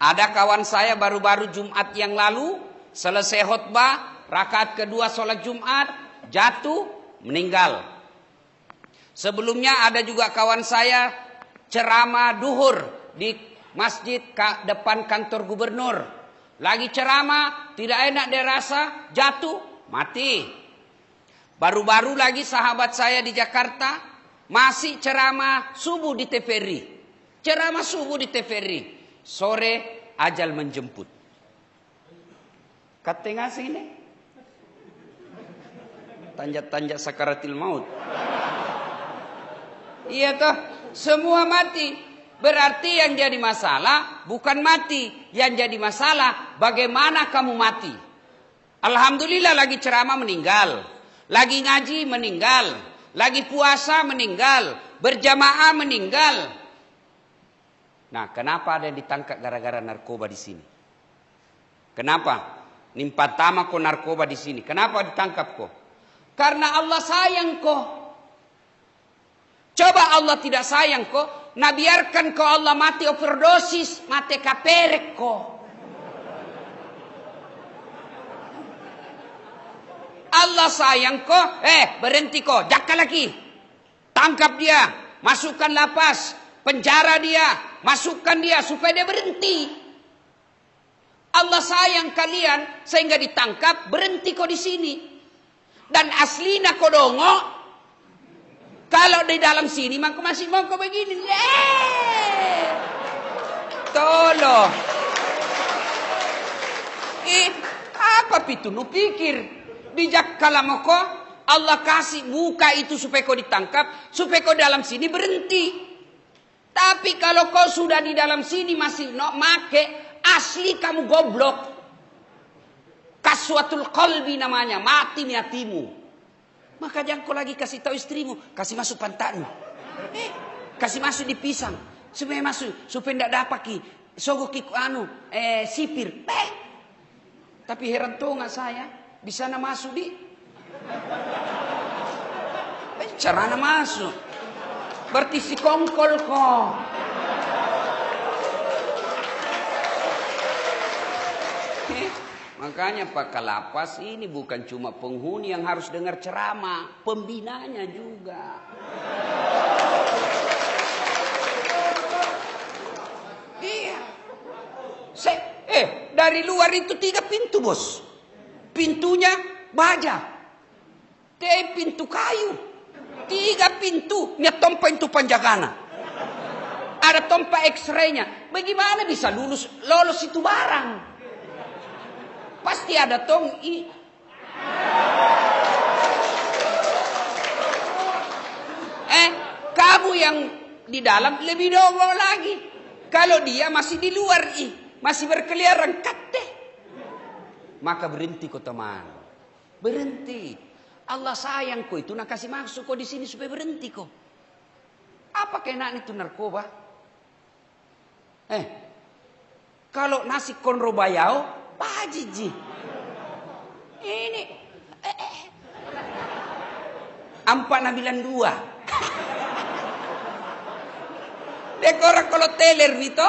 Ada kawan saya baru-baru Jumat yang lalu selesai khutbah, rakaat kedua sholat Jumat, jatuh, meninggal. Sebelumnya ada juga kawan saya ceramah duhur di masjid depan kantor gubernur. Lagi ceramah, tidak enak dia rasa, jatuh, mati. Baru-baru lagi sahabat saya di Jakarta masih ceramah subuh di TVRI. Ceramah subuh di TVRI. Sore ajal menjemput. Kata ngasih ini. Tanjak-tanjak sakaratil maut. Iya toh, semua mati. Berarti yang jadi masalah bukan mati. Yang jadi masalah bagaimana kamu mati. Alhamdulillah lagi ceramah meninggal. Lagi ngaji meninggal. Lagi puasa meninggal. Berjamaah meninggal. Nah kenapa ada yang ditangkap gara-gara narkoba di sini? Kenapa? Nimpa tama kok narkoba di sini. Kenapa ditangkap kok? Karena Allah sayang kok. Coba Allah tidak sayang kok, nah biarkan kau Allah mati overdosis, mati kaperek kok. Allah sayang kok, eh berhenti kok, jakka lagi. Tangkap dia, masukkan lapas, penjara dia, masukkan dia supaya dia berhenti. Allah sayang kalian sehingga ditangkap, berhenti kok di sini. Dan aslinya kodongo kalau di dalam sini maka masih mau kau begini. Eh. Tolong. Eh, apa itu? Nu pikir bijak kalau kau Allah kasih buka itu supaya kau ditangkap, supaya kau dalam sini berhenti. Tapi kalau kau sudah di dalam sini masih no make, asli kamu goblok. Kaswatul qalbi namanya, mati hatimu. Maka jangan kau lagi kasih tahu istrimu, kasih masuk pantatmu. Eh, kasih masuk di pisang. Supaya masuk, supaya tidak dapat ki. Sogok ki anu, eh, sipir. Eh. Tapi heran tuh nggak saya, bisa masuk di. Eh, carana masuk. Berarti si kongkol kok. Eh. Makanya Pak Kalapas ini bukan cuma penghuni yang harus dengar ceramah, pembinanya juga. Iya. Se eh, dari luar itu tiga pintu, Bos. Pintunya baja. Teh pintu kayu. Tiga pintu, nya tompa itu panjagana. Ada tompa X-ray-nya. Bagaimana bisa lulus lolos itu barang? Pasti ada tong i. Eh, kamu yang di dalam lebih dongol lagi. Kalau dia masih di luar i, masih berkeliaran kate. Maka berhenti kok teman. Berhenti. Allah sayang kok itu nak kasih masuk kok di sini supaya berhenti kok. Apa kena itu narkoba? Eh, kalau nasi konro bayau, Pak Jiji. Ini. Eh, eh. Empat nabilan dua. Dekora kalau teler itu.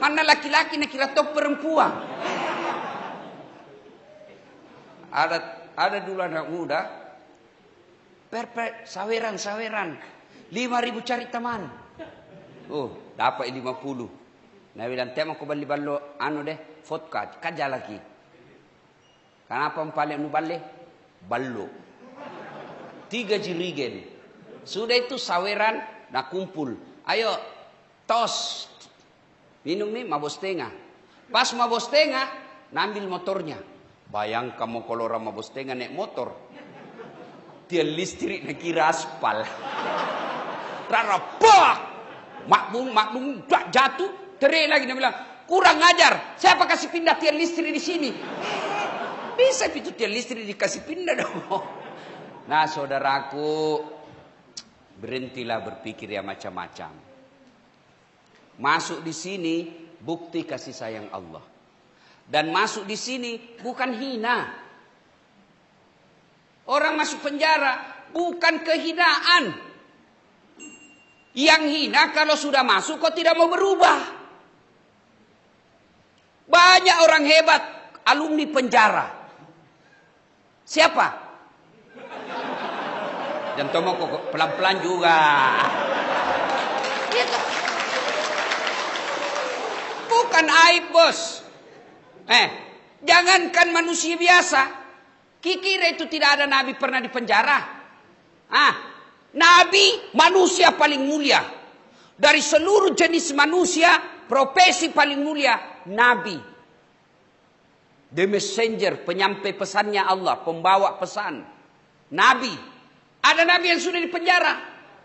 Mana laki-laki nak kira top perempuan. Ada ada dulu anak muda. Perper saweran saweran. Lima ribu cari teman. Oh, dapat lima puluh. Nah bilang tema ko bali ballo anu deh vodka kaja lagi. Kenapa paling nu balle? Ballo. Tiga jirigen. Sudah itu saweran nak kumpul. Ayo tos. Minum nih mabos tengah. Pas mabos tengah, nambil motornya. Bayang kamu kalau orang mabos tengah naik motor. Dia listrik nak kira aspal. Rara pak. Makmum, makmum, jatuh. Terik lagi dia bilang, kurang ngajar. Siapa kasih pindah tiang listrik di sini? Bisa itu tiang listrik dikasih pindah dong. Nah saudaraku, berhentilah berpikir ya macam-macam. Masuk di sini bukti kasih sayang Allah. Dan masuk di sini bukan hina. Orang masuk penjara bukan kehinaan. Yang hina kalau sudah masuk kok tidak mau berubah. Banyak orang hebat, alumni penjara. Siapa? Dan Tomo kok pelan-pelan juga. Gitu. Bukan aib bos. Eh, jangankan manusia biasa. Kikira itu tidak ada nabi pernah di penjara. Ah, nabi manusia paling mulia. Dari seluruh jenis manusia, profesi paling mulia, nabi. The messenger, penyampai pesannya Allah, pembawa pesan. Nabi. Ada nabi yang sudah di penjara?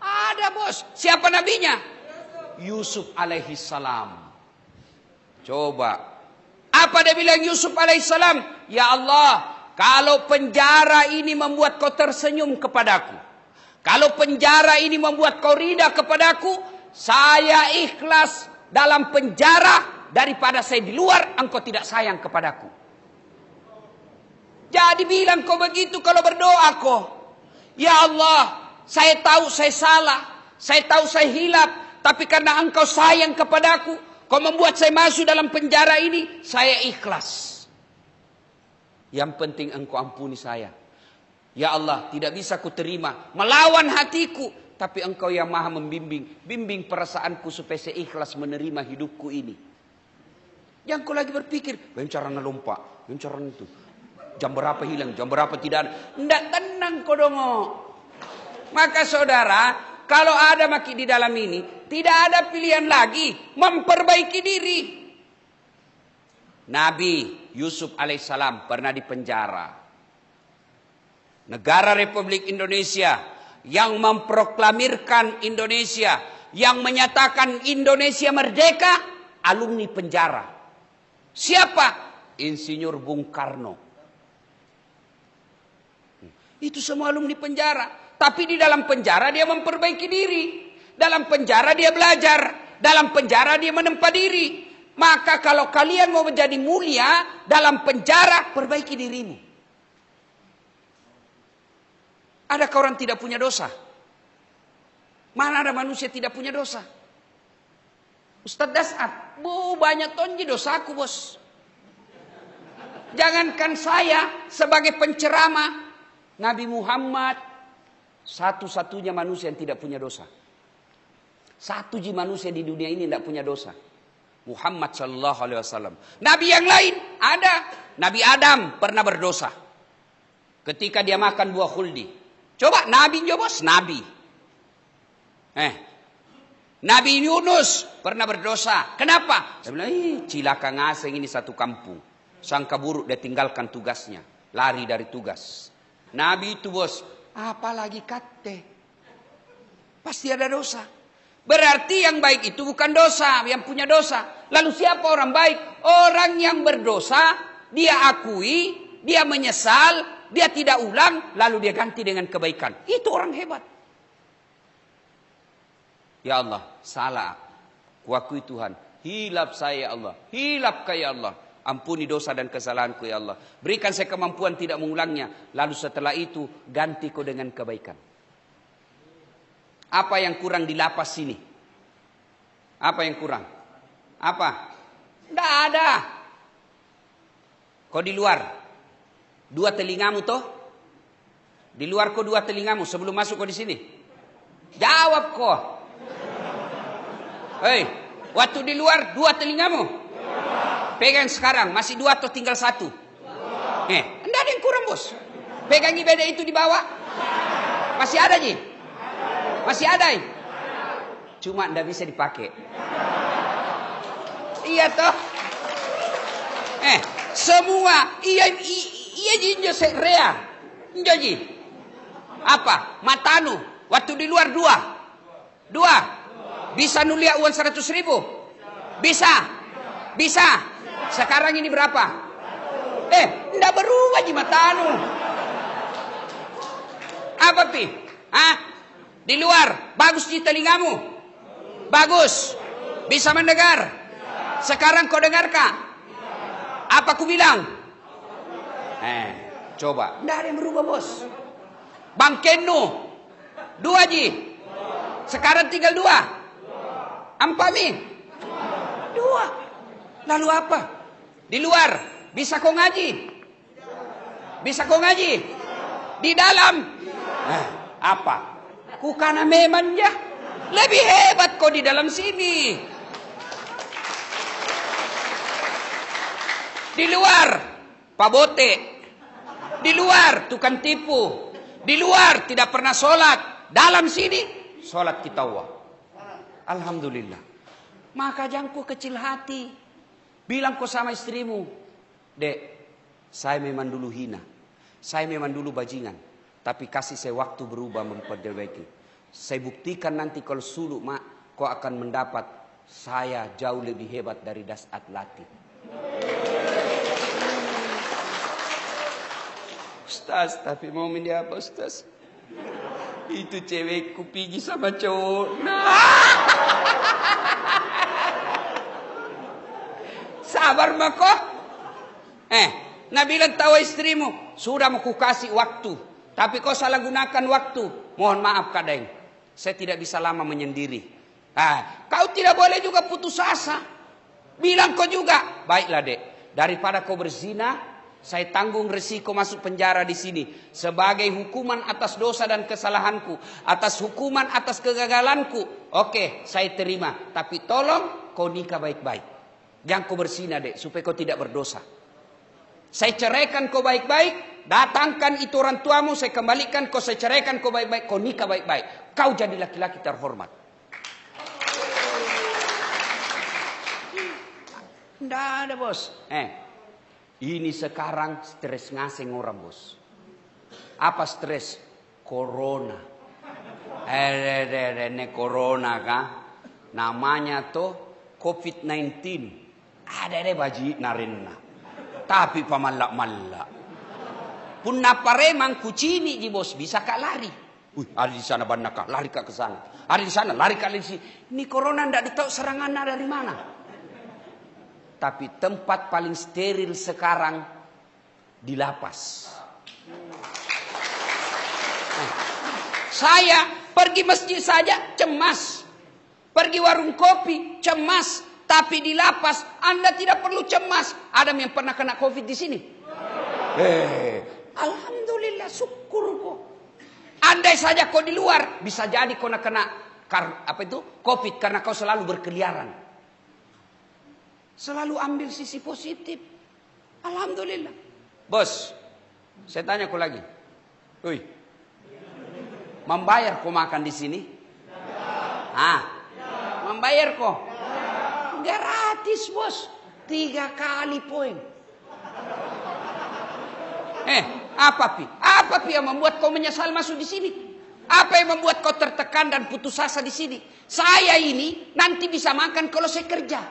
Ada bos. Siapa nabinya? Yusuf alaihi salam. Coba. Apa dia bilang Yusuf alaihissalam? Ya Allah, kalau penjara ini membuat kau tersenyum kepadaku. Kalau penjara ini membuat kau rida kepadaku. Saya ikhlas dalam penjara daripada saya di luar engkau tidak sayang kepadaku. Jadi bilang kau begitu kalau berdoa kau. Ya Allah, saya tahu saya salah. Saya tahu saya hilap. Tapi karena engkau sayang kepadaku. Kau membuat saya masuk dalam penjara ini, saya ikhlas. Yang penting engkau ampuni saya. Ya Allah, tidak bisa ku terima. Melawan hatiku. Tapi engkau yang maha membimbing. Bimbing perasaanku supaya saya ikhlas menerima hidupku ini. Yang kau lagi berpikir, ngelompak, bagaimana cara itu. Jam berapa hilang, jam berapa tidak ada. Tidak tenang kau dong. Maka saudara, kalau ada maki di dalam ini, tidak ada pilihan lagi memperbaiki diri. Nabi Yusuf alaihissalam pernah dipenjara. Negara Republik Indonesia yang memproklamirkan Indonesia, yang menyatakan Indonesia merdeka, alumni penjara. Siapa? Insinyur Bung Karno. Itu semua alumni penjara. Tapi di dalam penjara dia memperbaiki diri. Dalam penjara dia belajar. Dalam penjara dia menempa diri. Maka kalau kalian mau menjadi mulia dalam penjara, perbaiki dirimu. Adakah orang tidak punya dosa? Mana ada manusia tidak punya dosa? Ustadz Dasat, bu banyak tonji dosaku bos. Jangankan saya sebagai penceramah, Nabi Muhammad satu-satunya manusia yang tidak punya dosa. Satu ji manusia di dunia ini tidak punya dosa. Muhammad Shallallahu Alaihi Wasallam. Nabi yang lain ada. Nabi Adam pernah berdosa. Ketika dia makan buah khuldi. Coba Nabi bos Nabi. Eh, Nabi Yunus pernah berdosa. Kenapa? Saya bilang, Ih, cilaka ngaseng ini satu kampung. Sangka buruk dia tinggalkan tugasnya. Lari dari tugas. Nabi itu bos Apalagi kate. Pasti ada dosa. Berarti yang baik itu bukan dosa, yang punya dosa. Lalu siapa orang baik? Orang yang berdosa, dia akui, dia menyesal, dia tidak ulang, lalu dia ganti dengan kebaikan. Itu orang hebat. Ya Allah, salah. Kuakui Tuhan. Hilap saya ya Allah. Hilap kaya Allah. Ampuni dosa dan kesalahanku ya Allah. Berikan saya kemampuan tidak mengulangnya. Lalu setelah itu ganti kau dengan kebaikan. Apa yang kurang di lapas sini? Apa yang kurang? Apa? Tidak ada. Kau di luar. Dua telingamu toh? Di luar kau dua telingamu sebelum masuk kau di sini. Jawab kau. Hei, waktu di luar dua telingamu. Pegang sekarang, masih dua atau tinggal satu? Eh, enggak ada yang kurang bos. Pegang ibadah itu di bawah. Masih ada Ji? Masih ada ya? Cuma enggak bisa dipakai. Iya toh? Eh, semua iya iya jinjo rea. Ji. Apa? Matanu. Waktu di luar dua. Dua. Bisa nulia uang seratus ribu? Bisa. Bisa. Sekarang ini berapa? Eh, ndak berubah di matamu. Apa pi? Ah, di luar bagus di telingamu. Bagus. Bisa mendengar. Sekarang kau dengar kak? Apa ku bilang? Eh, coba. Ndak ada yang berubah bos. Bang Kenu. Dua ji. Sekarang tinggal dua. Ampami. Dua. Lalu apa? Di luar. Bisa kau ngaji? Bisa kau ngaji? Di dalam? Nah, apa? Kukana memang ya. Lebih hebat kau di dalam sini. Di luar, Pak Bote. Di luar, tukang tipu. Di luar, tidak pernah sholat. Dalam sini, sholat kita wah. Alhamdulillah. Maka jangku kecil hati. Bilang kau sama istrimu. Dek, saya memang dulu hina. Saya memang dulu bajingan. Tapi kasih saya waktu berubah memperbaiki. Saya buktikan nanti kalau suluk mak, kau akan mendapat saya jauh lebih hebat dari das atlatik. Ustaz, tapi mau ini apa Ustaz? Itu cewekku pergi sama cowok. Nah. Sabar mako. Eh, Nabilan tahu istrimu, sudah mau kasih waktu. Tapi kau salah gunakan waktu. Mohon maaf kadang. Saya tidak bisa lama menyendiri. Ah, kau tidak boleh juga putus asa. Bilang kau juga. Baiklah dek. Daripada kau berzina, saya tanggung resiko masuk penjara di sini. Sebagai hukuman atas dosa dan kesalahanku. Atas hukuman atas kegagalanku. Oke, saya terima. Tapi tolong kau nikah baik-baik. Jangan kau bersina dek, supaya kau tidak berdosa. Saya ceraikan kau baik-baik, datangkan itu orang tuamu, saya kembalikan kau, saya ceraikan kau baik-baik, kau nikah baik-baik. Kau jadi laki-laki terhormat. Tidak ada bos. Eh, ini sekarang stres ngaseng orang bos. Apa stres? Corona. Eh, ini corona kah? Namanya tuh COVID-19. Ada deh baji narinna. Tapi pamalak-malak. Pun naparemang kucini di bos bisa kak lari. Wih, ada di sana banyak kak, lari kak ke sana. Ada di sana, lari kak di sini. Ini corona ndak ditahu serangannya dari mana. Tapi tempat paling steril sekarang di lapas. Saya pergi masjid saja cemas. Pergi warung kopi cemas. Tapi di lapas Anda tidak perlu cemas. Ada yang pernah kena COVID di sini? Eh, alhamdulillah syukur kok. Andai saja kau di luar bisa jadi kau nak kena kar, apa itu COVID karena kau selalu berkeliaran. Selalu ambil sisi positif. Alhamdulillah. Bos, saya tanya kau lagi. Woi. Membayar kau makan di sini? Ah. Membayar kau? Gratis bos. Tiga kali poin. Eh, apa pi? Apa pi yang membuat kau menyesal masuk di sini? Apa yang membuat kau tertekan dan putus asa di sini? Saya ini nanti bisa makan kalau saya kerja.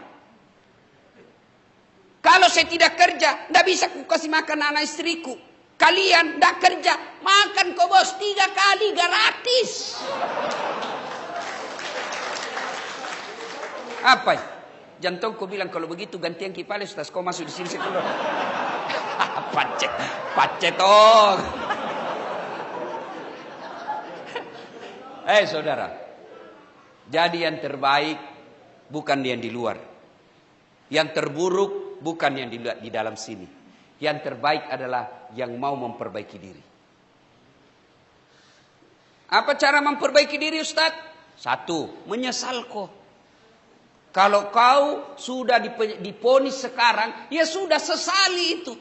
Kalau saya tidak kerja, tidak bisa ku kasih makan anak istriku. Kalian tidak kerja, makan kau bos tiga kali gratis. Apa? Ya? Jantung kau bilang kalau begitu gantian kipales tas kau masuk di sini keluar. pacet, pacet oh. eh saudara, jadi yang terbaik bukan yang di luar. Yang terburuk bukan yang di, di dalam sini. Yang terbaik adalah yang mau memperbaiki diri. Apa cara memperbaiki diri Ustaz? Satu, menyesal kok. Kalau kau sudah diponis sekarang, ya sudah sesali itu.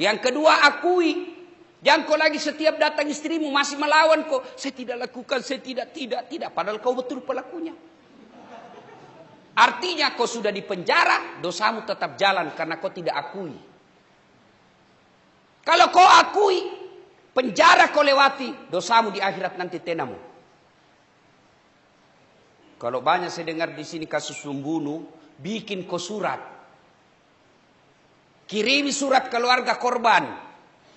Yang kedua akui. Jangan kau lagi setiap datang istrimu masih melawan kau. Saya tidak lakukan, saya tidak, tidak, tidak. Padahal kau betul pelakunya. Artinya kau sudah di penjara, dosamu tetap jalan karena kau tidak akui. Kalau kau akui, penjara kau lewati, dosamu di akhirat nanti tenamu. Kalau banyak saya dengar di sini kasus membunuh, bikin kau surat. Kirimi surat keluarga korban.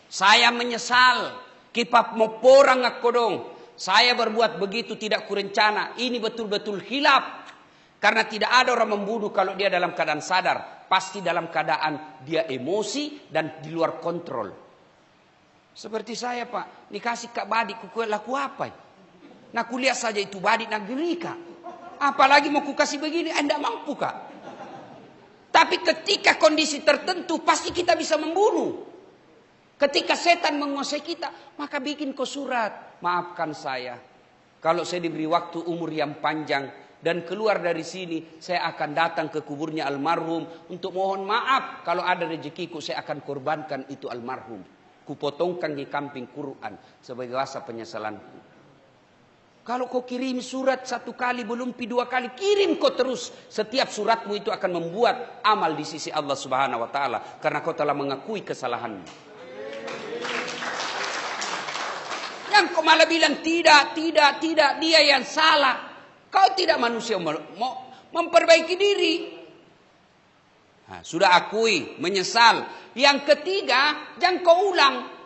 Saya menyesal. Kipap mau porang aku dong. Saya berbuat begitu tidak kurencana. Ini betul-betul hilap. Karena tidak ada orang membunuh kalau dia dalam keadaan sadar. Pasti dalam keadaan dia emosi dan di luar kontrol. Seperti saya pak, dikasih kak badik, kuku laku apa? Nah kuliah saja itu badik nak Apalagi mau ku kasih begini, anda mampu kak. Tapi ketika kondisi tertentu pasti kita bisa membunuh. Ketika setan menguasai kita, maka bikin kau surat. Maafkan saya. Kalau saya diberi waktu umur yang panjang dan keluar dari sini, saya akan datang ke kuburnya almarhum untuk mohon maaf. Kalau ada rezekiku, saya akan korbankan itu almarhum. Kupotongkan di kamping Quran sebagai rasa penyesalanku. Kalau kau kirim surat satu kali, belum pi dua kali, kirim kau terus. Setiap suratmu itu akan membuat amal di sisi Allah Subhanahu wa taala karena kau telah mengakui kesalahanmu. Yang kau malah bilang tidak, tidak, tidak, dia yang salah. Kau tidak manusia mau memperbaiki diri. Nah, sudah akui, menyesal. Yang ketiga, jangan kau ulang.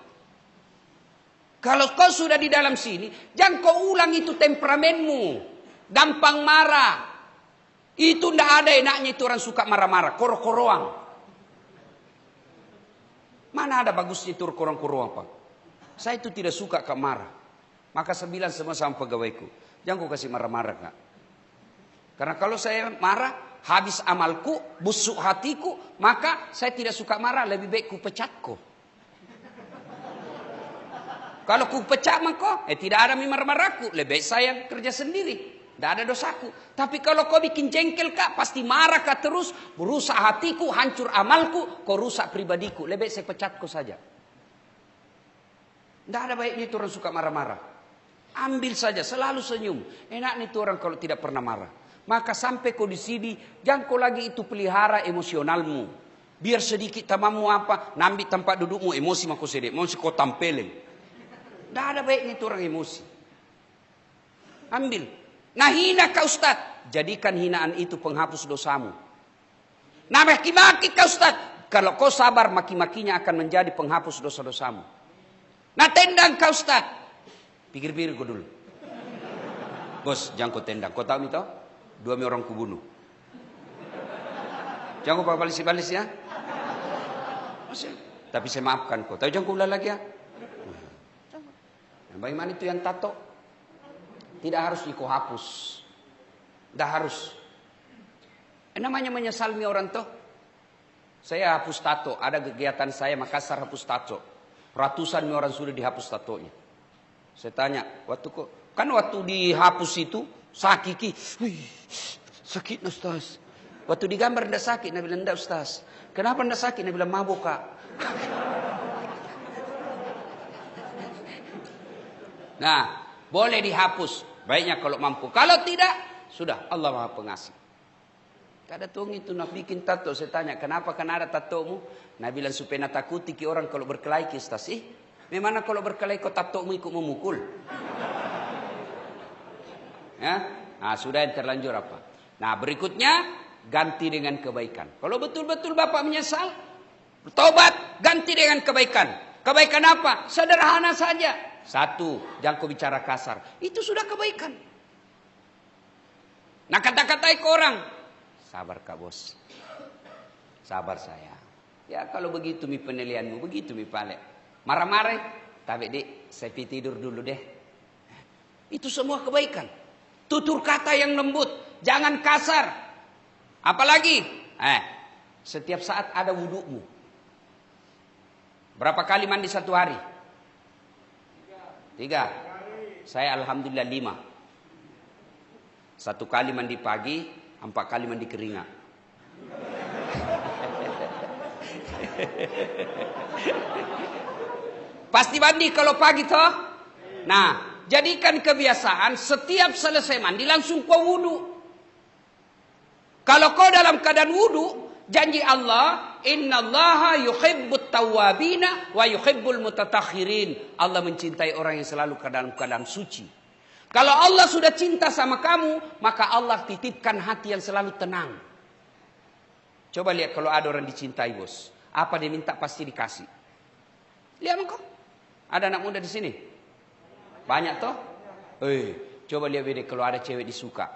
Kalau kau sudah di dalam sini, jangan kau ulang itu temperamenmu. Gampang marah. Itu ndak ada enaknya itu orang suka marah-marah, koro-koroang. Mana ada bagusnya itu korong-korong Pak? Saya itu tidak suka kak marah. Maka saya bilang semua sama pegawaiku. Jangan kau kasih marah-marah kak. Karena kalau saya marah, habis amalku, busuk hatiku, maka saya tidak suka marah, lebih baik ku pecat kau. Kalau ku pecat maka, eh tidak ada marah-marahku, lebih baik saya kerja sendiri. Tidak ada dosaku. Tapi kalau kau bikin jengkel kak, pasti marah kak terus, berusak hatiku, hancur amalku, kau rusak pribadiku. Lebih saya pecat kau saja. Tidak ada baiknya itu orang suka marah-marah. Ambil saja, selalu senyum. Enak nih itu orang kalau tidak pernah marah. Maka sampai kau di sini, jangan kau lagi itu pelihara emosionalmu. Biar sedikit tamamu apa, nambi tempat dudukmu emosi mako sedek, emosi kau tampelin. Tidak ada baiknya itu orang emosi. Ambil. Nah hina kau Ustaz, jadikan hinaan itu penghapus dosamu. Nah maki-maki kau Ustaz, kalau kau sabar maki-makinya akan menjadi penghapus dosa-dosamu. Nah tendang kau Ustaz. Pikir-pikir kau dulu. Bos, jangan kau tendang. Kau tahu itu? Dua orang kubunuh. Jangan kau balis-balis ya. Tapi saya maafkan kau. Tapi jangan kau ulang lagi ya. Nah, bagaimana itu yang tato? Tidak harus kau hapus. Tidak harus. Eh, namanya menyesalmi orang tuh. Saya hapus tato. Ada kegiatan saya Makassar hapus tato. Ratusan orang sudah dihapus tatonya. Saya tanya, waktu kok kan waktu dihapus itu sakit Wih, sakit Ustaz. Waktu digambar ndak sakit, Nabi bilang ndak Ustaz. Kenapa ndak sakit? Nabi bilang mabuk kak. nah, boleh dihapus. Baiknya kalau mampu. Kalau tidak, sudah Allah Maha Pengasih. Kada tuh itu nak bikin tato. Saya tanya, kenapa kan ada tatomu? Nah bilang supaya nak takuti ki orang kalau berkelahi ki stas. Eh, memang kalau berkelahi kau tatomu ikut memukul. ya, nah sudah yang terlanjur apa? Nah berikutnya ganti dengan kebaikan. Kalau betul-betul bapak menyesal, bertobat, ganti dengan kebaikan. Kebaikan apa? Sederhana saja. Satu, jangan kau bicara kasar. Itu sudah kebaikan. Nah kata-katai ke orang, Sabar kak bos. Sabar saya. Ya kalau begitu mi penilaianmu, begitu mi pale. Marah-marah, tapi dek, saya tidur dulu deh. Itu semua kebaikan. Tutur kata yang lembut, jangan kasar. Apalagi, eh, setiap saat ada wudukmu. Berapa kali mandi satu hari? Tiga. Saya alhamdulillah lima. Satu kali mandi pagi, Empat kali mandi keringat. Pasti mandi kalau pagi toh. Nah, jadikan kebiasaan setiap selesai mandi langsung kau wudhu. Kalau kau dalam keadaan wudhu, janji Allah, Inna Allah yuhibbut tawabina wa yuhibbul mutatakhirin. Allah mencintai orang yang selalu ke dalam keadaan suci. Kalau Allah sudah cinta sama kamu, maka Allah titipkan hati yang selalu tenang. Coba lihat kalau ada orang dicintai bos. Apa dia minta pasti dikasih. Lihat engkau. Ada anak muda di sini. Banyak toh? Eh, coba lihat beda kalau ada cewek disuka.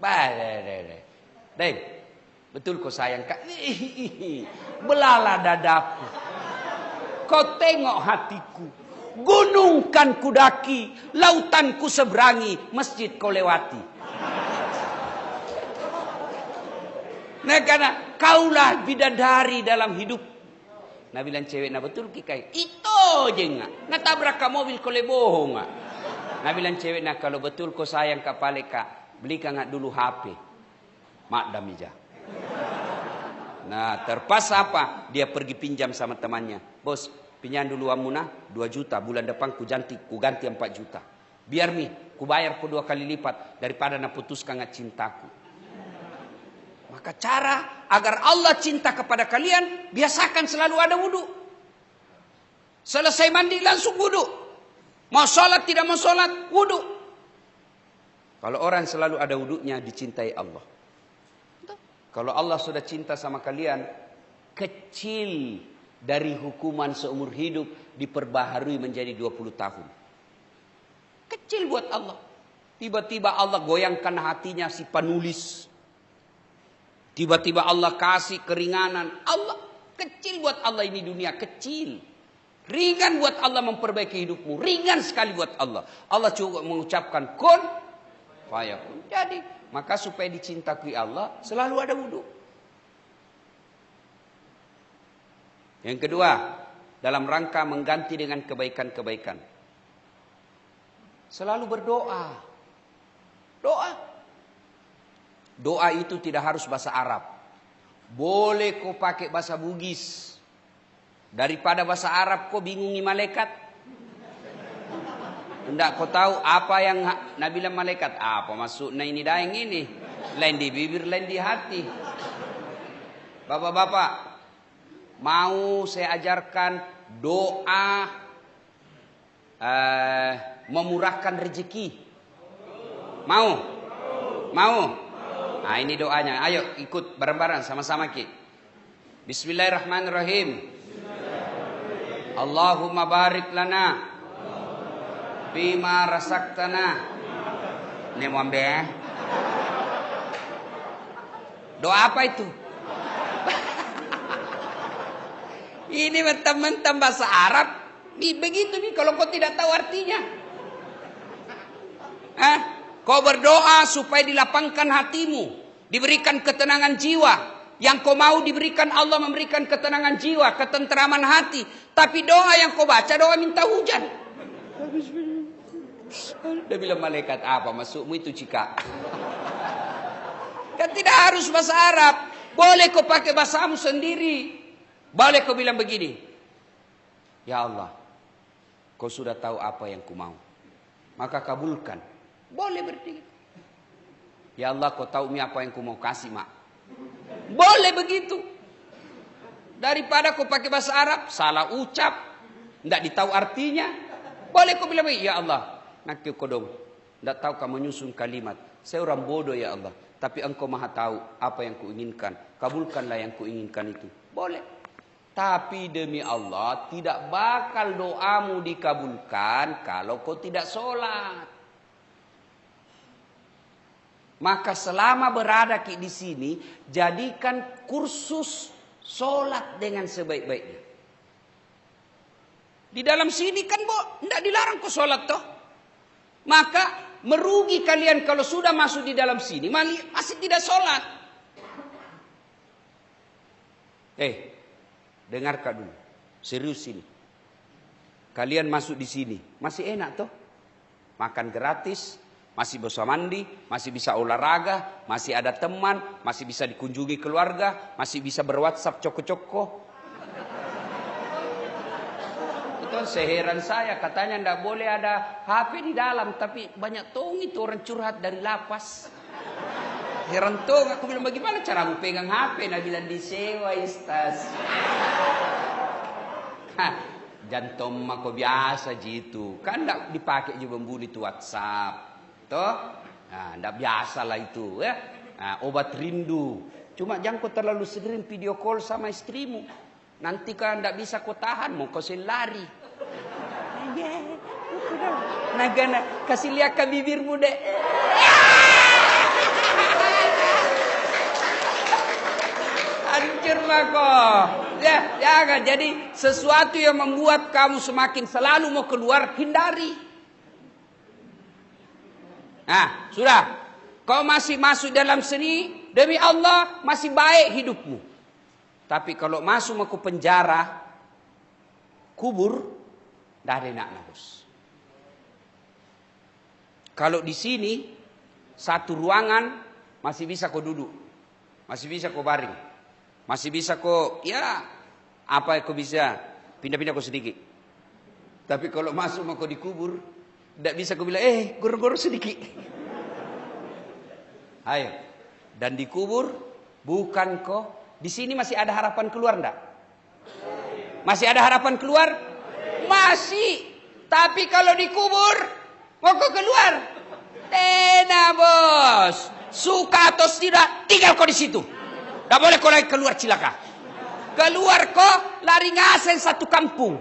Bale, Deng, betul kau sayang kak. Belala dadaku. Kau tengok hatiku. Gunung kan kudaki, lautan ku seberangi, masjid kau lewati. Nah karena kaulah bidadari dalam hidup. Nabi bilang cewek na betul kikai. Itu je nga. Natabrak ka mobil kole bohong nga. Nabi bilang cewek na kalau betul kau sayang ka pale ka, belikan nggak dulu HP. Mak damija. Nah terpas apa? Dia pergi pinjam sama temannya. Bos, pinjam dulu amuna 2 juta. Bulan depan ku ganti, ku ganti 4 juta. Biar mi, ku bayar ku dua kali lipat daripada na putuskan cintaku. Maka cara agar Allah cinta kepada kalian, biasakan selalu ada wudhu. Selesai mandi langsung wudhu. Mau sholat tidak mau sholat, wudhu. Kalau orang selalu ada wudhunya, dicintai Allah. Kalau Allah sudah cinta sama kalian, kecil dari hukuman seumur hidup diperbaharui menjadi 20 tahun. Kecil buat Allah. Tiba-tiba Allah goyangkan hatinya si penulis. Tiba-tiba Allah kasih keringanan. Allah kecil buat Allah ini dunia kecil. Ringan buat Allah memperbaiki hidupmu. Ringan sekali buat Allah. Allah cukup mengucapkan kun fayakun. Jadi maka supaya dicintai Allah selalu ada wudhu. Yang kedua, dalam rangka mengganti dengan kebaikan-kebaikan. Selalu berdoa. Doa. Doa itu tidak harus bahasa Arab. Boleh kau pakai bahasa Bugis. Daripada bahasa Arab kau bingungi malaikat. Tidak kau tahu apa yang Nabi bilang malaikat. Apa maksudnya ini daeng ini. Lain di bibir, lain di hati. Bapak-bapak. Mau saya ajarkan doa. Uh, memurahkan rezeki. Mau? Mau? Nah ini doanya. Ayo ikut bareng-bareng sama-sama ki. Bismillahirrahmanirrahim. Allahumma barik lana Bima rasaktana. Ini mwambe. Eh? Doa apa itu? Ini mentang-mentang bahasa Arab. Begitu nih kalau kau tidak tahu artinya. Eh? Kau berdoa supaya dilapangkan hatimu. Diberikan ketenangan jiwa. Yang kau mau diberikan Allah memberikan ketenangan jiwa, ketenteraman hati. Tapi doa yang kau baca doa minta hujan. Dia bilang malaikat apa masukmu itu cika. Kan tidak harus bahasa Arab. Boleh kau pakai bahasamu sendiri. Boleh kau bilang begini. Ya Allah. Kau sudah tahu apa yang ku mau. Maka kabulkan. Boleh berarti. Ya Allah kau tahu mi apa yang ku mau kasih mak. Boleh begitu. Daripada kau pakai bahasa Arab. Salah ucap. Tidak ditahu artinya. Boleh kau bilang ya Allah nakki kodong. Tidak tahu kamu menyusun kalimat. Saya orang bodoh ya Allah. Tapi engkau maha tahu apa yang kuinginkan. Kabulkanlah yang kuinginkan itu. Boleh. Tapi demi Allah tidak bakal doamu dikabulkan kalau kau tidak sholat. Maka selama berada di sini, jadikan kursus sholat dengan sebaik-baiknya. Di dalam sini kan, bo, tidak dilarang kau sholat toh. Maka merugi kalian kalau sudah masuk di dalam sini masih tidak sholat. Eh, dengarkan dulu. Serius ini. Kalian masuk di sini, masih enak toh? Makan gratis, masih bisa mandi, masih bisa olahraga, masih ada teman, masih bisa dikunjungi keluarga, masih bisa berwhatsapp coko-coko, itu seheran saya katanya ndak boleh ada HP di dalam tapi banyak tong itu orang curhat dari lapas. Heran tong aku bilang bagaimana cara mau pegang HP Nah bilang disewa istas. Jantung mako biasa gitu. Kan ndak dipakai juga membuli itu WhatsApp. Toh? Nah, ndak biasa lah itu ya. Nah, obat rindu. Cuma jangan kau terlalu sering video call sama istrimu. Nanti kan tidak bisa kau tahan, mau kau lari. Nagana, kasih lihat ke bibirmu dek. Hancur kok. Ya, jangan. Jadi sesuatu yang membuat kamu semakin selalu mau keluar, hindari. Nah, sudah. Kau masih masuk dalam seni, demi Allah masih baik hidupmu. Tapi kalau masuk ke penjara, kubur, dah ada nak nafus. Kalau di sini satu ruangan masih bisa kau duduk, masih bisa kau baring, masih bisa kau ya apa yang kau bisa pindah-pindah kau sedikit. Tapi kalau masuk mau kau dikubur, tidak bisa kau bilang eh gor-gor sedikit. Ayo, dan dikubur bukan kau. Di sini masih ada harapan keluar ndak? Masih ada harapan keluar? Masih. Tapi kalau dikubur mau keluar, Tena bos. Suka atau tidak, tinggal kau di situ. Tidak boleh kau lagi keluar cilaka. Keluar kau, lari ngasen satu kampung.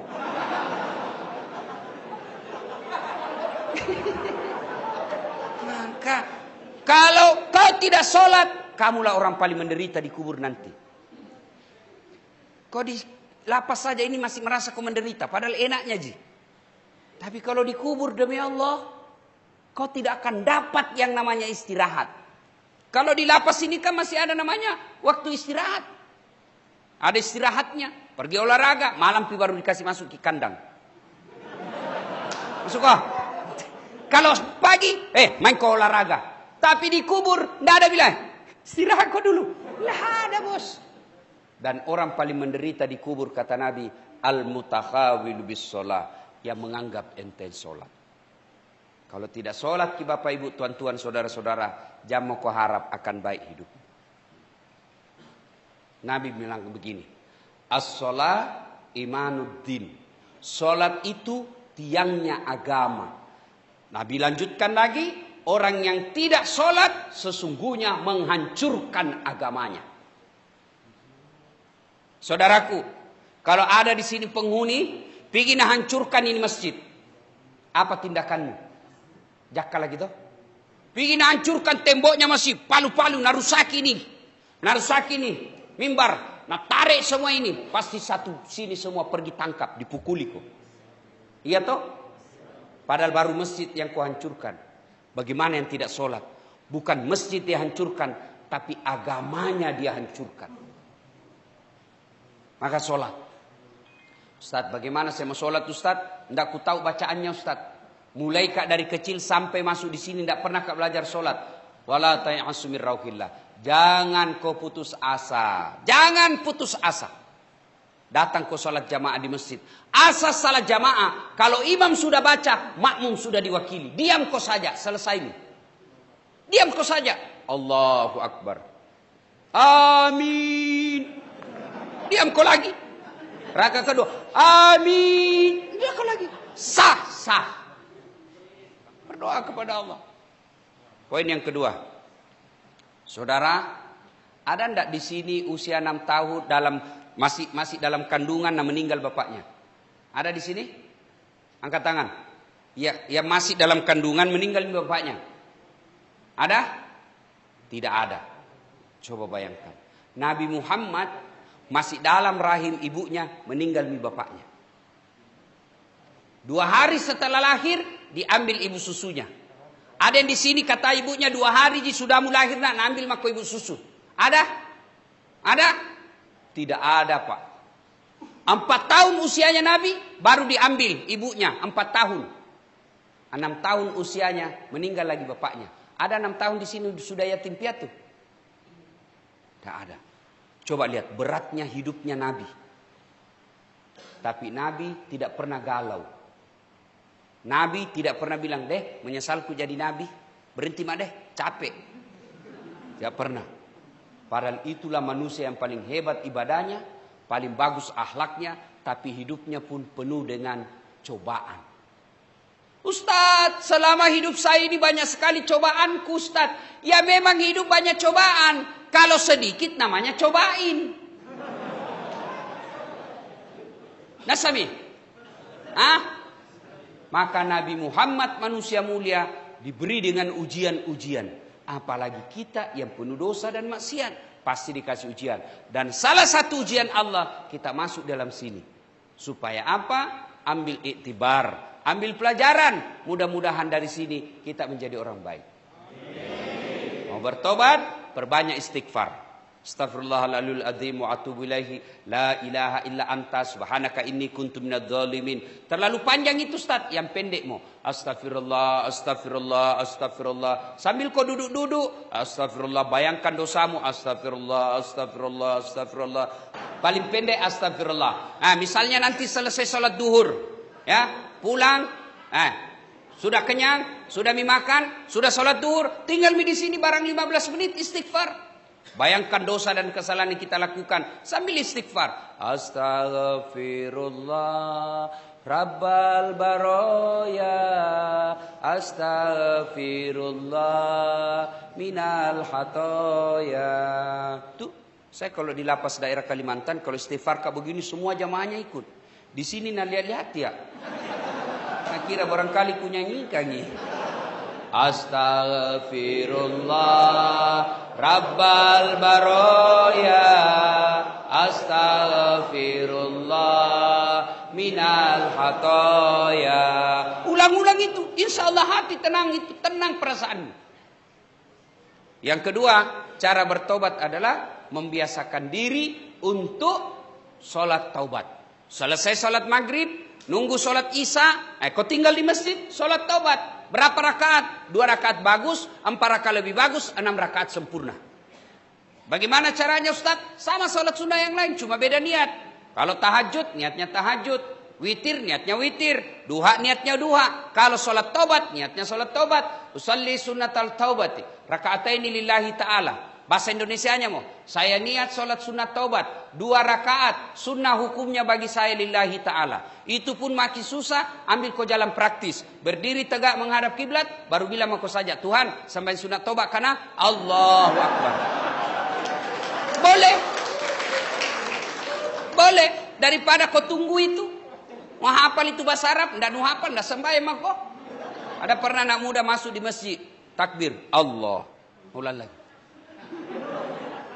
Maka, kalau kau tidak sholat, kamulah orang paling menderita di kubur nanti. Kau di lapas saja ini masih merasa kau menderita, padahal enaknya ji. Tapi kalau dikubur demi Allah, kau tidak akan dapat yang namanya istirahat. Kalau di lapas ini kan masih ada namanya waktu istirahat. Ada istirahatnya, pergi olahraga, malam baru dikasih masuk ke kandang. Masuk. Kalau pagi, eh main ke olahraga. Tapi di kubur, tidak ada bilang, istirahat kau dulu. Lah ada bos. Dan orang paling menderita di kubur kata Nabi, al-mutakhawilu bis yang menganggap enten sholat. Kalau tidak sholat ki bapak ibu tuan-tuan saudara-saudara, jamu kau harap akan baik hidup. Nabi bilang begini, as-sholat imanuddin. Sholat itu tiangnya agama. Nabi lanjutkan lagi, orang yang tidak sholat sesungguhnya menghancurkan agamanya. Saudaraku, kalau ada di sini penghuni, ingin hancurkan ini masjid. Apa tindakanmu? Jakka lagi tuh. Pingin hancurkan temboknya masih palu-palu narusaki ini. Narusaki ini. Mimbar. Nah tarik semua ini. Pasti satu sini semua pergi tangkap. Dipukuli kok. Iya toh? Padahal baru masjid yang kau hancurkan. Bagaimana yang tidak sholat? Bukan masjid dia hancurkan. Tapi agamanya dia hancurkan. Maka sholat. Ustaz, bagaimana saya mau sholat Ustaz? Tidak ku tahu bacaannya Ustaz. Mulai kak dari kecil sampai masuk di sini tidak pernah kak belajar sholat. Wala ta'asumir rauhillah. Jangan kau putus asa. Jangan putus asa. Datang kau sholat jamaah di masjid. Asas salah jamaah. Kalau imam sudah baca, makmum sudah diwakili. Diam kau saja, selesai ini. Diam kau saja. Allahu Akbar. Amin. Diam kau lagi. Raka kedua. Amin. Diam kau lagi. Sah, sah. Berdoa kepada Allah. Poin yang kedua. Saudara, ada ndak di sini usia enam tahun dalam masih masih dalam kandungan dan meninggal bapaknya? Ada di sini? Angkat tangan. Ya, yang masih dalam kandungan meninggal bapaknya. Ada? Tidak ada. Coba bayangkan. Nabi Muhammad masih dalam rahim ibunya meninggal bapaknya. Dua hari setelah lahir diambil ibu susunya. Ada yang di sini kata ibunya dua hari di sudah mulai lahir nak ambil mako ibu susu. Ada? Ada? Tidak ada pak. Empat tahun usianya Nabi baru diambil ibunya empat tahun. Enam tahun usianya meninggal lagi bapaknya. Ada enam tahun di sini sudah yatim piatu. Tidak ada. Coba lihat beratnya hidupnya Nabi. Tapi Nabi tidak pernah galau. Nabi tidak pernah bilang, deh menyesalku jadi nabi. Berhenti mak deh, capek. Tidak pernah. Padahal itulah manusia yang paling hebat ibadahnya, paling bagus akhlaknya, tapi hidupnya pun penuh dengan cobaan. Ustadz, selama hidup saya ini banyak sekali cobaanku Ustadz. Ya memang hidup banyak cobaan. Kalau sedikit namanya cobain. Nasami. Ah, maka Nabi Muhammad manusia mulia diberi dengan ujian-ujian. Apalagi kita yang penuh dosa dan maksiat. Pasti dikasih ujian. Dan salah satu ujian Allah kita masuk dalam sini. Supaya apa? Ambil iktibar. Ambil pelajaran. Mudah-mudahan dari sini kita menjadi orang baik. Mau bertobat, perbanyak istighfar. Astaghfirullahaladzim azim wa atubu ilaihi. La ilaha illa anta subhanaka inni kuntu minadz zalimin. Terlalu panjang itu Ustaz, yang pendek mau. Astagfirullah, astagfirullah, astagfirullah. Sambil kau duduk-duduk, astagfirullah, bayangkan dosamu, astagfirullah, astagfirullah, astagfirullah. Paling pendek astagfirullah. Nah, misalnya nanti selesai sholat duhur, ya, pulang, eh, sudah kenyang, sudah mimakan, sudah sholat duhur, tinggal di sini barang 15 menit istighfar. Bayangkan dosa dan kesalahan yang kita lakukan sambil istighfar. Astaghfirullah Rabbal baroya Astaghfirullah minal hatoya. Tuh, saya kalau di lapas daerah Kalimantan kalau istighfar kayak begini semua jamaahnya ikut. Di sini nak lihat-lihat ya. Kira barangkali ku nyanyikan nih. Astaghfirullah Rabbal baroya. Astaghfirullah minal hatoya. Ulang-ulang itu Insya Allah hati tenang itu Tenang perasaan Yang kedua Cara bertobat adalah Membiasakan diri Untuk Sholat taubat. Selesai sholat maghrib Nunggu sholat isya Eh kau tinggal di masjid Sholat taubat Berapa rakaat? Dua rakaat bagus, empat rakaat lebih bagus, enam rakaat sempurna. Bagaimana caranya Ustaz? Sama sholat sunnah yang lain, cuma beda niat. Kalau tahajud, niatnya tahajud. Witir, niatnya witir. Duha, niatnya duha. Kalau sholat tobat, niatnya sholat tobat. Usalli sunnatal taubati. Raka'ataini lillahi ta'ala. Bahasa Indonesianya mau. Saya niat sholat sunat taubat. Dua rakaat. Sunnah hukumnya bagi saya lillahi ta'ala. Itu pun makin susah. Ambil kau jalan praktis. Berdiri tegak menghadap kiblat. Baru bilang kau saja. Tuhan sampai sunat taubat. Karena Allahu Akbar. Boleh. Boleh. Daripada kau tunggu itu. Mau hafal itu bahasa Arab. Tidak mau hafal. Tidak sembahyang kau. Ada pernah anak muda masuk di masjid. Takbir. Allah. Ulang lagi.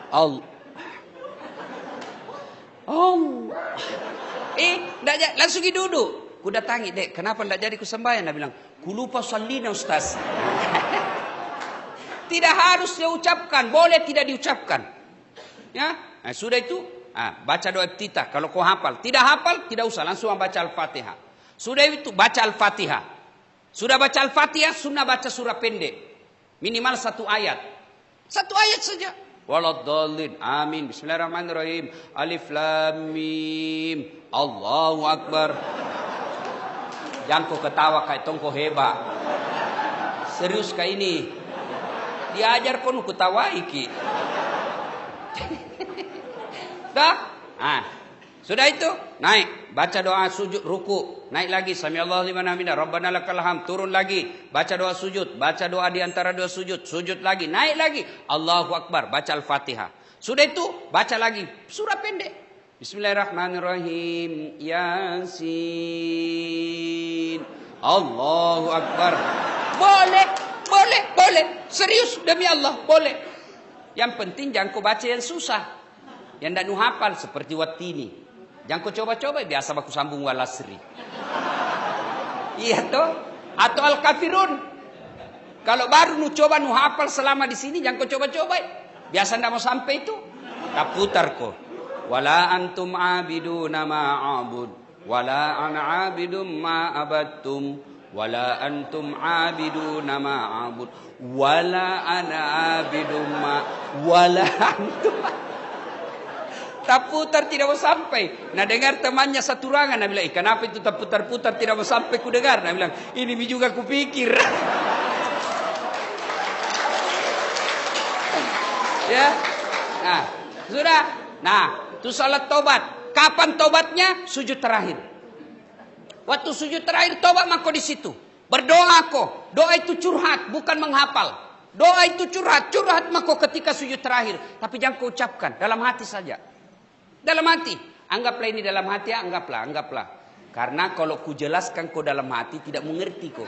Allah. Allah. Eh, enggak langsung duduk. Ku datangi, "Dek, kenapa enggak jadi ku sembahyang?" Dia bilang, "Ku lupa salina, Ustaz." tidak harus dia ucapkan, boleh tidak diucapkan. Ya, nah, sudah itu, ah, baca doa iftitah kalau kau hafal. Tidak hafal, tidak usah langsung baca Al-Fatihah. Sudah itu baca Al-Fatihah. Sudah baca Al-Fatihah, sunnah baca surah pendek. Minimal satu ayat. Satu ayat saja waladdallin. Amin. Bismillahirrahmanirrahim. Alif lam mim. Allahu akbar. Jangan kau ketawa kayak tongko hebat. Serius kayak ini. Diajar kau ketawa iki. Dah? Ah. Sudah itu? Naik. Baca doa sujud ruku. Naik lagi. Sami Allah liman hamidah. Rabbana lakal ham. Turun lagi. Baca doa sujud. Baca doa di antara dua sujud. Sujud lagi. Naik lagi. Allahu Akbar. Baca Al-Fatihah. Sudah itu? Baca lagi. Surah pendek. Bismillahirrahmanirrahim. Yasin. Allahu Akbar. Boleh. Boleh. Boleh. Serius demi Allah. Boleh. Yang penting jangan kau baca yang susah. Yang tidak nuhapal seperti watini. Jangan kau coba-coba biasa aku sambung walasri. Iya toh? Atau al-kafirun. Kalau baru nu coba nu hafal selama di sini jangan kau coba-coba. Biasa ndak mau sampai itu. Tak putar kau. Wala antum abiduna ma'abud. Wala ana abidum ma abattum. Wala antum abiduna ma'abud. Wala ana abidum ma. Wala antum tak putar tidak mau sampai. Nah dengar temannya satu ruangan, nah bilang, eh, kenapa itu tak putar-putar tidak mau sampai ku dengar? Nah bilang, ini juga ku pikir. ya, nah sudah. Nah, itu salat tobat. Kapan tobatnya? Sujud terakhir. Waktu sujud terakhir tobat mako di situ. Berdoa kok. Doa itu curhat, bukan menghafal. Doa itu curhat, curhat mako ketika sujud terakhir. Tapi jangan kau ucapkan, dalam hati saja. Dalam hati. Anggaplah ini dalam hati, anggaplah, anggaplah. Karena kalau ku jelaskan kau dalam hati tidak mengerti kau.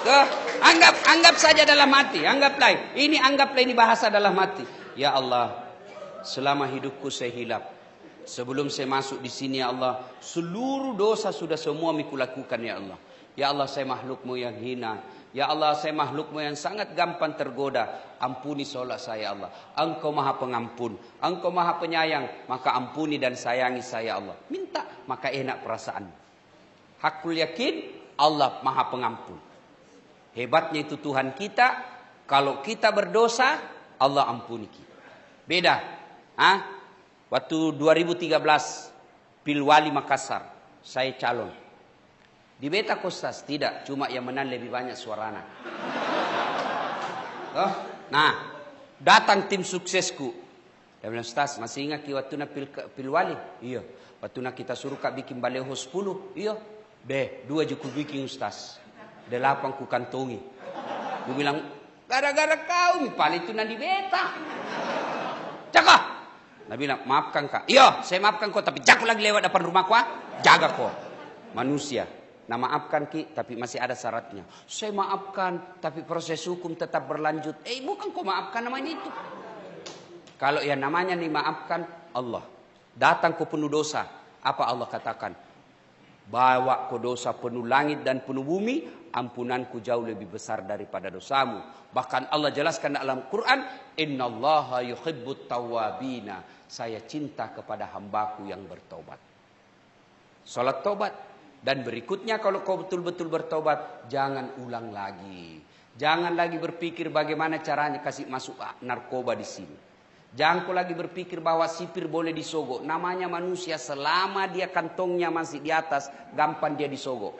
Tuh, anggap anggap saja dalam hati, anggaplah. Ini anggaplah ini bahasa dalam hati. Ya Allah, selama hidupku saya hilap, Sebelum saya masuk di sini ya Allah, seluruh dosa sudah semua miku lakukan ya Allah. Ya Allah saya makhlukmu yang hina. Ya Allah saya makhlukmu yang sangat gampang tergoda. Ampuni solat saya Allah. Engkau maha pengampun. Engkau maha penyayang. Maka ampuni dan sayangi saya Allah. Minta maka enak perasaan. Hakul yakin Allah maha pengampun. Hebatnya itu Tuhan kita. Kalau kita berdosa Allah ampuni kita. Beda. Hah? Waktu 2013 Pilwali Makassar, saya calon. Di Beta Kostas tidak, cuma yang menang lebih banyak suarana. Oh, nah, datang tim suksesku. Dia bilang, Stas, masih ingat ki waktu pil, Pilwali? Iya. Waktu kita suruh kak bikin baleho 10? Iya. Deh, dua juku bikin Ustaz. Delapan ku kantongi. Gue bilang, gara-gara kau, paling itu di Beta. Cakap, Nabi bilang, maafkan kak. Iya, saya maafkan kau, tapi jangan lagi lewat depan rumahku. Ah. Jaga kau. Manusia. Nah maafkan ki, tapi masih ada syaratnya. Saya maafkan, tapi proses hukum tetap berlanjut. Eh bukan kau maafkan namanya itu. Kalau yang namanya nih maafkan Allah. Datang ke penuh dosa. Apa Allah katakan? Bawa ke dosa penuh langit dan penuh bumi, ampunanku jauh lebih besar daripada dosamu. Bahkan Allah jelaskan dalam Quran, Inna Allah yuhibbut tawabina saya cinta kepada hambaku yang bertobat. Salat tobat. Dan berikutnya kalau kau betul-betul bertobat, jangan ulang lagi. Jangan lagi berpikir bagaimana caranya kasih masuk narkoba di sini. Jangan kau lagi berpikir bahwa sipir boleh disogok. Namanya manusia selama dia kantongnya masih di atas, gampang dia disogok.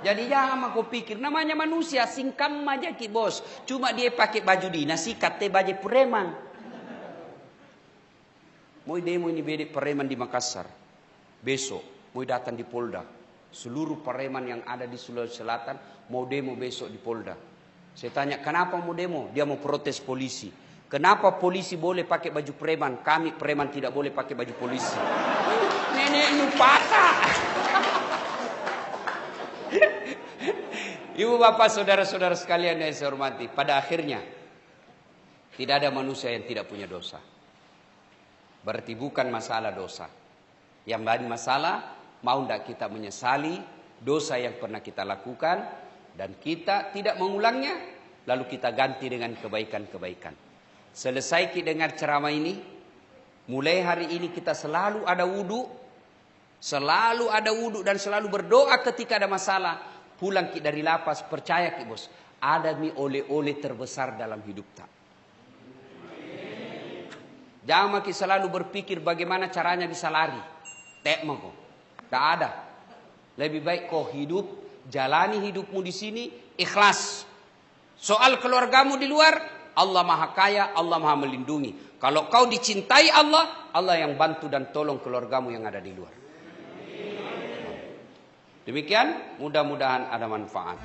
Jadi jangan kau pikir namanya manusia singkam aja ki bos. Cuma dia pakai baju dinas sikat teh baju preman. Mau demo ini bedek preman di Makassar. Besok mau datang di Polda. Seluruh preman yang ada di Sulawesi Selatan mau demo besok di Polda. Saya tanya, kenapa mau demo? Dia mau protes polisi. Kenapa polisi boleh pakai baju preman? Kami preman tidak boleh pakai baju polisi. Nenek nupaka. Ibu bapak saudara-saudara sekalian yang saya hormati. Pada akhirnya tidak ada manusia yang tidak punya dosa. Berarti bukan masalah dosa. Yang lain masalah, mau tidak kita menyesali dosa yang pernah kita lakukan dan kita tidak mengulangnya, lalu kita ganti dengan kebaikan-kebaikan. Selesai kita dengar ceramah ini, mulai hari ini kita selalu ada wudhu, selalu ada wudhu dan selalu berdoa ketika ada masalah. Pulang kita dari lapas, percaya kita bos, ada mi oleh-oleh terbesar dalam hidup tak. Jangan makin selalu berpikir bagaimana caranya bisa lari. Tak. Tak ada. Lebih baik kau hidup, jalani hidupmu di sini, ikhlas. Soal keluargamu di luar, Allah maha kaya, Allah maha melindungi. Kalau kau dicintai Allah, Allah yang bantu dan tolong keluargamu yang ada di luar. Demikian, mudah-mudahan ada manfaat.